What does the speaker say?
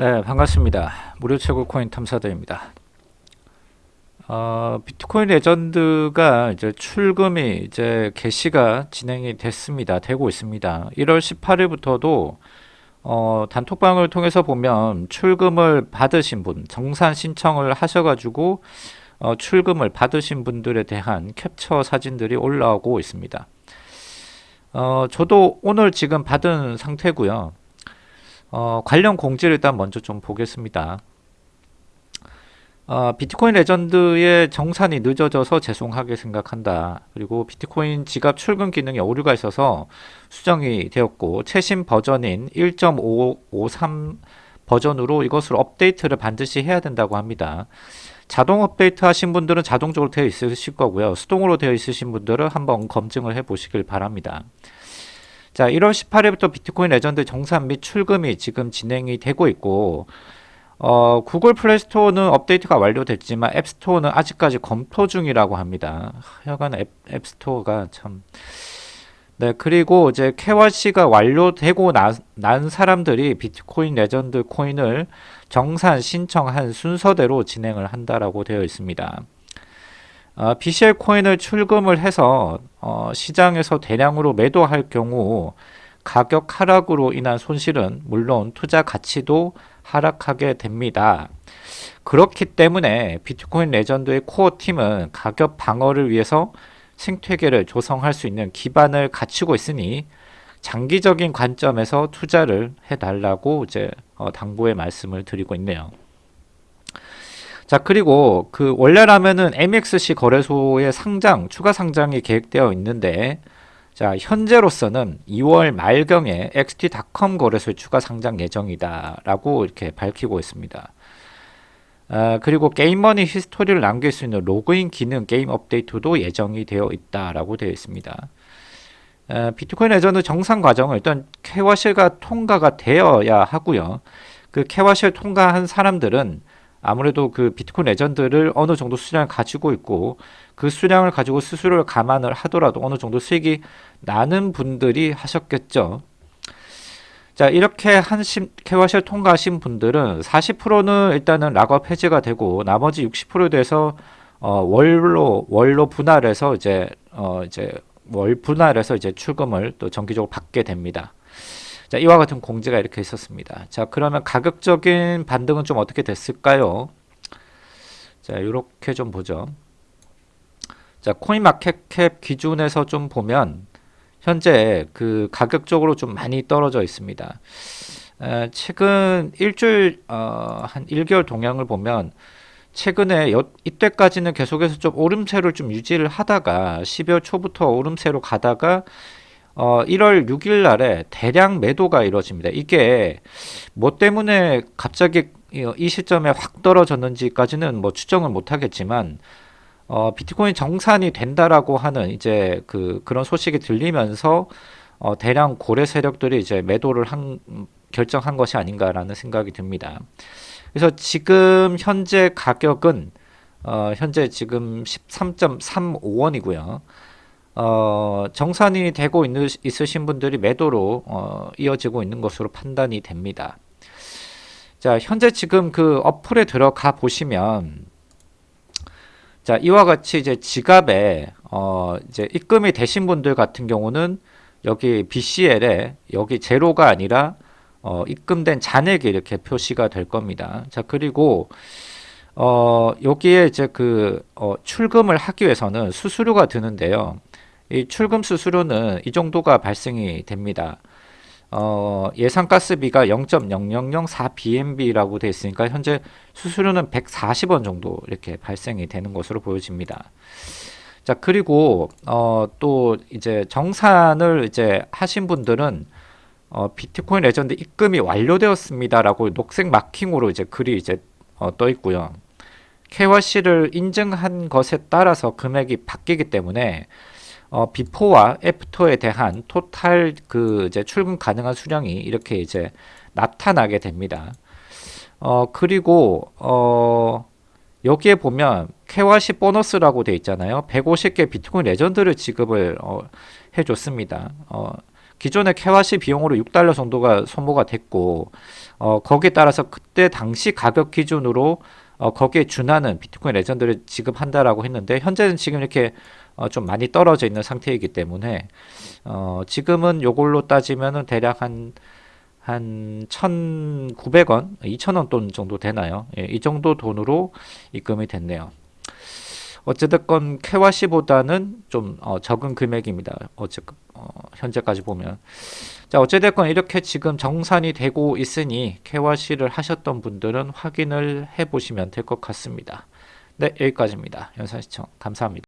네, 반갑습니다. 무료 채굴 코인 탐사대입니다. 어, 비트코인 레전드가 이제 출금이 이제 개시가 진행이 됐습니다. 되고 있습니다. 1월 18일부터도 어, 단톡방을 통해서 보면 출금을 받으신 분, 정산 신청을 하셔가지고 어, 출금을 받으신 분들에 대한 캡처 사진들이 올라오고 있습니다. 어, 저도 오늘 지금 받은 상태고요. 어, 관련 공지를 일단 먼저 좀 보겠습니다. 어, 비트코인 레전드의 정산이 늦어져서 죄송하게 생각한다. 그리고 비트코인 지갑 출금 기능에 오류가 있어서 수정이 되었고 최신 버전인 1.553 버전으로 이것을 업데이트를 반드시 해야 된다고 합니다. 자동 업데이트 하신 분들은 자동적으로 되어 있으실 거고요. 수동으로 되어 있으신 분들은 한번 검증을 해 보시길 바랍니다. 자, 1월 18일부터 비트코인 레전드 정산 및 출금이 지금 진행이 되고 있고 어, 구글 플레이 스토어는 업데이트가 완료됐지만 앱 스토어는 아직까지 검토 중이라고 합니다. 하여간 앱, 앱 스토어가 참 네, 그리고 이제 KYC가 완료되고 나, 난 사람들이 비트코인 레전드 코인을 정산 신청한 순서대로 진행을 한다라고 되어 있습니다. 어, BCL 코인을 출금을 해서 어, 시장에서 대량으로 매도할 경우 가격 하락으로 인한 손실은 물론 투자 가치도 하락하게 됩니다. 그렇기 때문에 비트코인 레전드의 core 팀은 가격 방어를 위해서 생태계를 조성할 수 있는 기반을 갖추고 있으니 장기적인 관점에서 투자를 해달라고 이제 어, 당부의 말씀을 드리고 있네요. 자 그리고 그 원래라면은 MXC 거래소의 상장 추가 상장이 계획되어 있는데 자 현재로서는 2월 말경에 XT.com 거래소에 추가 상장 예정이다 라고 이렇게 밝히고 있습니다. 아, 그리고 게임머니 history를 남길 수 있는 로그인 기능 게임 업데이트도 예정이 되어 있다 라고 되어 있습니다. 아, 비트코인 레전드 정산 과정을 일단 캐와실가 통과가 되어야 하고요. 그 KYC를 통과한 사람들은 아무래도 그 비트코인 레전드를 어느 정도 수량을 가지고 있고 그 수량을 가지고 수수료를 감안을 하더라도 어느 정도 수익이 나는 분들이 하셨겠죠. 자 이렇게 한 캐와쉘 통과하신 분들은 40%는 일단은 락업 해제가 되고 나머지 60%에 대해서 어, 월로 월로 분할해서 이제 어, 이제 월 분할해서 이제 출금을 또 정기적으로 받게 됩니다. 자, 이와 같은 공지가 이렇게 있었습니다. 자, 그러면 가격적인 반등은 좀 어떻게 됐을까요? 자, 이렇게 좀 보죠. 자, 코인마켓캡 기준에서 좀 보면 현재 그 가격적으로 좀 많이 떨어져 있습니다. 에, 최근 일주일 어, 한 1개월 동향을 보면 최근에 여, 이때까지는 계속해서 좀 오름세를 좀 유지를 하다가 12월 초부터 오름세로 가다가 어, 1월 6일 날에 대량 매도가 이루어집니다. 이게 뭐 때문에 갑자기 이 시점에 확 떨어졌는지까지는 뭐 추정을 못 하겠지만 어, 비트코인 정산이 된다라고 하는 이제 그 그런 소식이 들리면서 어, 대량 고래 세력들이 이제 매도를 한 결정한 것이 아닌가라는 생각이 듭니다. 그래서 지금 현재 가격은 어, 현재 지금 13.35원이고요. 어, 정산이 되고 있는, 있으신 분들이 매도로 어, 이어지고 있는 것으로 판단이 됩니다. 자, 현재 지금 그 어플에 들어가 보시면 자, 이와 같이 이제 지갑에 어, 이제 입금이 되신 분들 같은 경우는 여기 BCL에 여기 제로가 아니라 어, 입금된 잔액이 이렇게 표시가 될 겁니다. 자, 그리고 어, 여기에 이제 그 어, 출금을 하기 위해서는 수수료가 드는데요. 이 출금 수수료는 이 정도가 발생이 됩니다. 어, 예상 가스비가 0.0004 BNB라고 되어 있으니까 현재 수수료는 140원 정도 이렇게 발생이 되는 것으로 보여집니다. 자 그리고 어, 또 이제 정산을 이제 하신 분들은 어, 비트코인 레전드 입금이 완료되었습니다라고 녹색 마킹으로 이제 글이 이제 어, 떠 있고요. KYC를 인증한 것에 따라서 금액이 바뀌기 때문에 어, 비포와 애프터에 대한 total 그 이제 출금 가능한 수량이 이렇게 이제 나타나게 됩니다. 어, 그리고 어, 여기에 보면 KYC 보너스라고 되어 있잖아요. 150개 비트코인 레전드를 지급을 어, 해줬습니다. 어, 기존의 KYC 비용으로 6달러 정도가 소모가 됐고 어, 거기에 따라서 그때 당시 가격 기준으로 어, 거기에 준하는 비트코인 레전드를 지급한다라고 했는데 현재는 지금 이렇게 어, 좀 많이 떨어져 있는 상태이기 때문에 어, 지금은 요걸로 따지면은 대략 한 한 1,900원, 2,000원 돈 정도 되나요? 예, 이 정도 돈으로 입금이 됐네요. 어찌됐건 캐와시보다는 좀 어, 적은 금액입니다. 어째 어, 현재까지 보면 자 어찌됐건 이렇게 지금 정산이 되고 있으니 캐와시를 하셨던 분들은 확인을 해보시면 될 것 같습니다. 네 여기까지입니다. 영상 시청 감사합니다.